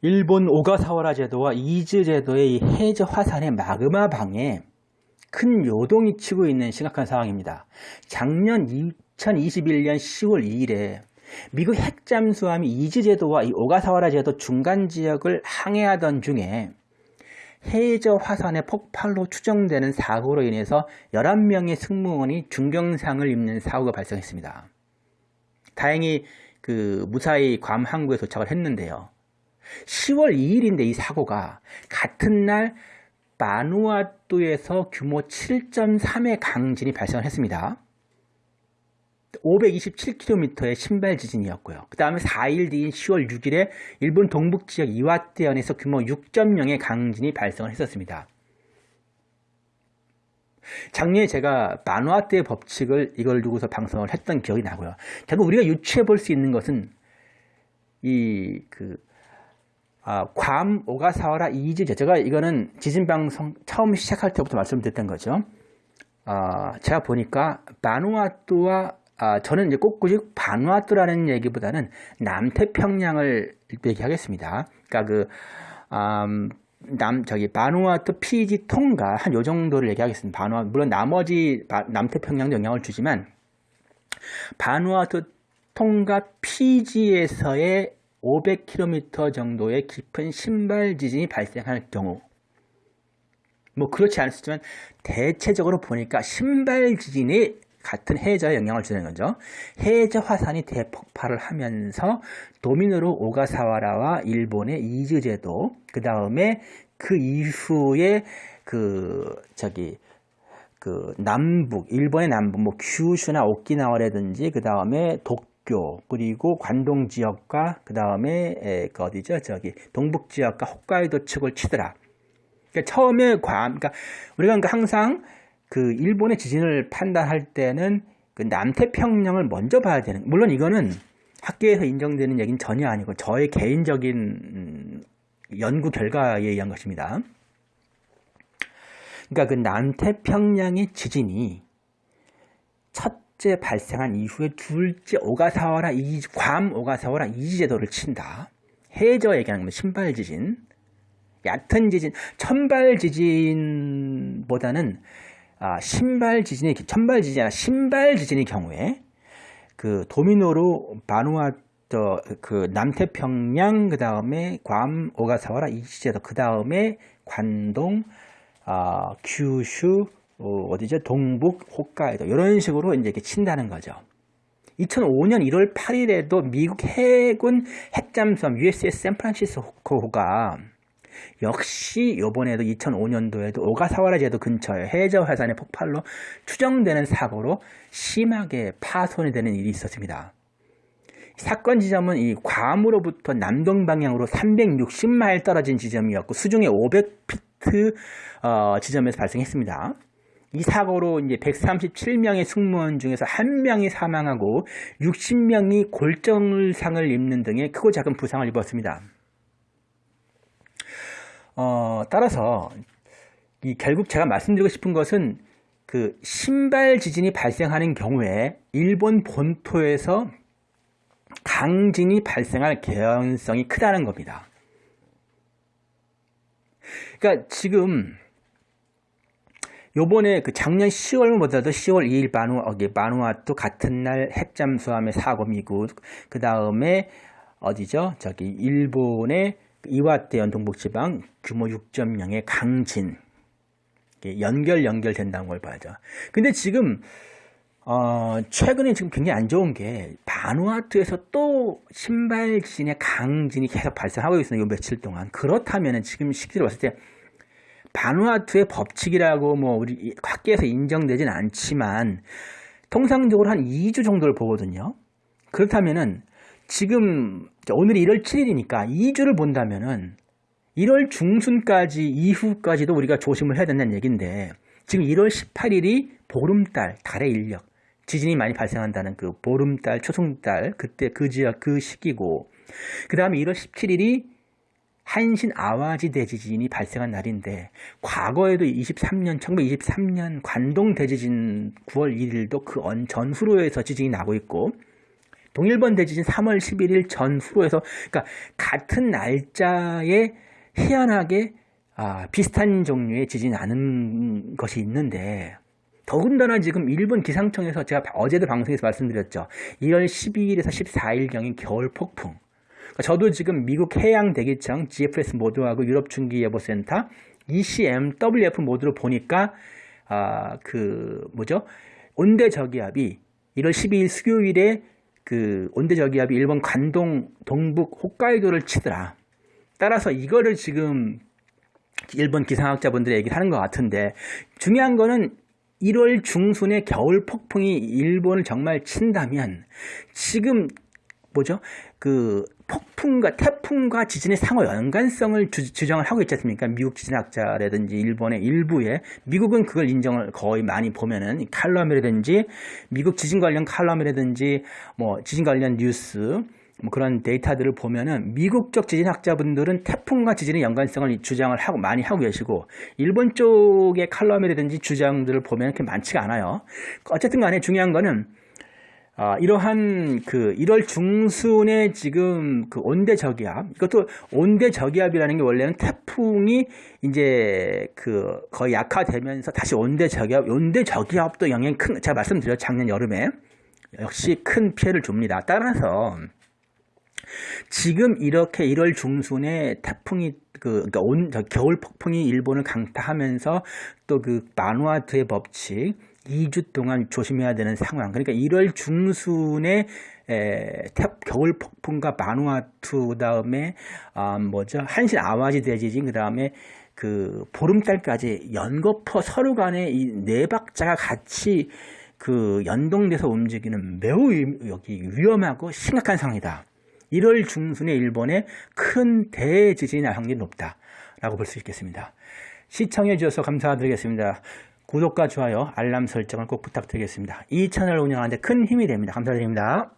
일본 오가사와라 제도와 이즈 제도의 이 해저 화산의 마그마 방에 큰 요동이 치고 있는 심각한 상황입니다. 작년 2021년 10월 2일에 미국 핵잠수함이 이즈 제도와 이 오가사와라 제도 중간 지역을 항해하던 중에 해저 화산의 폭발로 추정되는 사고로 인해서 11명의 승무원이 중경상을 입는 사고가 발생했습니다. 다행히 그 무사히 괌 항구에 도착을 했는데요. 10월 2일인데 이 사고가 같은 날 마누아투에서 규모 7.3의 강진이 발생했습니다. 527km의 신발 지진이었고요. 그 다음에 4일 뒤인 10월 6일에 일본 동북 지역 이와테현에서 규모 6.0의 강진이 발생을 했었습니다. 작년에 제가 마누아트의 법칙을 이걸 두고서 방송을 했던 기억이 나고요. 결국 우리가 유추해 볼 수 있는 것은 이 그 아, 괌, 오가사와라, 이즈제 제가 이거는 지진방송 처음 시작할 때부터 말씀드렸던 거죠. 아, 제가 보니까 바누아투와 아, 저는 이제 꼭꼭 바누아투라는 얘기보다는 남태평양을 얘기하겠습니다. 그러니까 그 음, 남 저기 바누아투, 피지, 통가 한 요 정도를 얘기하겠습니다. 바누아 물론 나머지 바, 남태평양도 영향을 주지만 바누아투, 통가, 피지에서의 500km 정도의 깊은 신발 지진이 발생할 경우 뭐 그렇지 있지만 대체적으로 보니까 신발 지진이 같은 해저에 영향을 주는 거죠. 해저 화산이 대폭발을 하면서 도미노로 오가사와라와 일본의 이즈 제도 그 다음에 그 이후에 그 저기 그 남북 일본의 남북 뭐 규슈나 오키나와라든지 그 다음에 독 도쿄 그리고 관동 지역과 그 다음에 그 어디죠 저기 동북 지역과 홋카이도 측을 치더라. 그러니까 처음에 괌 그러니까 우리가 그러니까 항상 그 일본의 지진을 판단할 때는 그 남태평양을 먼저 봐야 되는 물론 이거는 학계에서 인정되는 얘기는 전혀 아니고 저의 개인적인 음, 연구 결과에 의한 것입니다. 그러니까 그 남태평양의 지진이 첫 첫째 발생한 이후에 둘째 오가사와라 이, 괌 오가사와라 이지제도를 친다. 해저 얘기하는 건 신발 지진. 얕은 지진, 천발 지진보다는 아, 신발 지진이 천발 지진이 아니라 신발 지진의 경우에 그 도미노로 바누아토 그 남태평양 그 다음에 괌 오가사와라 이지제도 그 다음에 관동 아, 규슈 어, 디죠 동북, 홋카이도 이런 식으로 이제 이렇게 친다는 거죠. 2005년 1월 8일에도 미국 해군 핵잠수함 USS 샌프란시스코가 역시 이번에도 2005년도에도 오가사와라 제도 근처에 해저 화산의 폭발로 추정되는 사고로 심하게 파손이 되는 일이 있었습니다. 사건 지점은 이 괌으로부터 남동 방향으로 360마일 떨어진 지점이었고 수중에 500피트 어, 지점에서 발생했습니다. 이 사고로 이제 137명의 승무원 중에서 한 명이 사망하고 60명이 골정상을 입는 등의 크고 작은 부상을 입었습니다. 어, 따라서 이 결국 제가 말씀드리고 싶은 것은 그 신발 지진이 발생하는 경우에 일본 본토에서 강진이 발생할 개연성이 크다는 겁니다. 그러니까 지금 요번에 그 작년 10월보다도 10월 2일 바누, 어, 바누아투 같은 날 핵잠 수함의 사고 미국, 그 다음에 어디죠? 저기 일본의 이와테현 동북지방 규모 6.0의 강진. 연결 연결된다는 걸 봐야죠. 근데 지금 어, 최근에 지금 굉장히 안 좋은 게 바누아투에서 또 신발 지진의 강진이 계속 발생하고 있어요. 요 며칠 동안. 그렇다면 지금 시기를 봤을 때 바누아투의 법칙이라고 뭐 우리 학계에서 인정되진 않지만 통상적으로 한 2주 정도를 보거든요. 그렇다면은 지금 오늘이 1월 7일이니까 2주를 본다면은 1월 중순까지 이후까지도 우리가 조심을 해야 된다는 얘기인데 지금 1월 18일이 보름달 달의 인력 지진이 많이 발생한다는 그 보름달 초승달 그때 그 지역 그 시기고 그 다음에 1월 17일이 한신 아와지 대지진이 발생한 날인데 과거에도 23년 1923년 관동 대지진 9월 1일도 그 전후로 해서 지진이 나고 있고 동일본 대지진 3월 11일 전후로 해서 그러니까 같은 날짜에 희한하게 아, 비슷한 종류의 지진이 나는 것이 있는데 더군다나 지금 일본 기상청에서 제가 어제도 방송에서 말씀드렸죠. 1월 12일에서 14일경인 겨울 폭풍. 그러니까 저도 지금 미국 해양대기청 GFS 모드하고 유럽중기예보센터 ECMWF 모드로 보니까 아, 그 뭐죠? 온대 저기압이 1월 12일 수요일에 그 온대 저기압이 일본 관동 동북 홋카이도를 치더라. 따라서 이거를 지금 일본 기상학자분들이 얘기하는 것 같은데 중요한 거는 1월 중순에 겨울 폭풍이 일본을 정말 친다면 지금 뭐죠? 그 폭풍과 태풍과 지진의 상호 연관성을 주, 주장을 하고 있지 않습니까? 미국 지진학자라든지 일본의 일부에 미국은 그걸 인정을 거의 많이 보면은 칼럼이라든지 미국 지진 관련 칼럼이라든지 뭐 지진 관련 뉴스 뭐 그런 데이터들을 보면은 미국적 지진학자분들은 태풍과 지진의 연관성을 주장을 하고 많이 하고 계시고 일본 쪽의 칼럼이라든지 주장들을 보면 그렇게 많지가 않아요. 어쨌든 간에 중요한 거는 아, 이러한 그 1월 중순에 지금 그 온대 저기압 이것도 온대 저기압이라는 게 원래는 태풍이 이제 그 거의 약화되면서 다시 온대 저기압 온대 저기압도 영향이 큰 제가 말씀드렸죠 작년 여름에. 역시 큰 피해를 줍니다. 따라서 지금 이렇게 1월 중순에 태풍이 그 그러니까 온 겨울 폭풍이 일본을 강타하면서 또 그 마누아트의 법칙 2주 동안 조심해야 되는 상황. 그러니까 1월 중순에 에, 탭, 겨울 폭풍과 마누아투 다음에 아, 뭐죠 한신 아와지 대지진 그 다음에 그 보름달까지 연거푸 서로 간에 이 네 박자가 같이 그 연동돼서 움직이는 매우 여기 위험하고 심각한 상황이다. 1월 중순에 일본에 큰 대지진이 날 확률이 높다라고 볼 수 있겠습니다. 시청해 주셔서 감사드리겠습니다. 구독과 좋아요, 알람 설정을 꼭 부탁드리겠습니다. 이 채널을 운영하는데 큰 힘이 됩니다. 감사드립니다.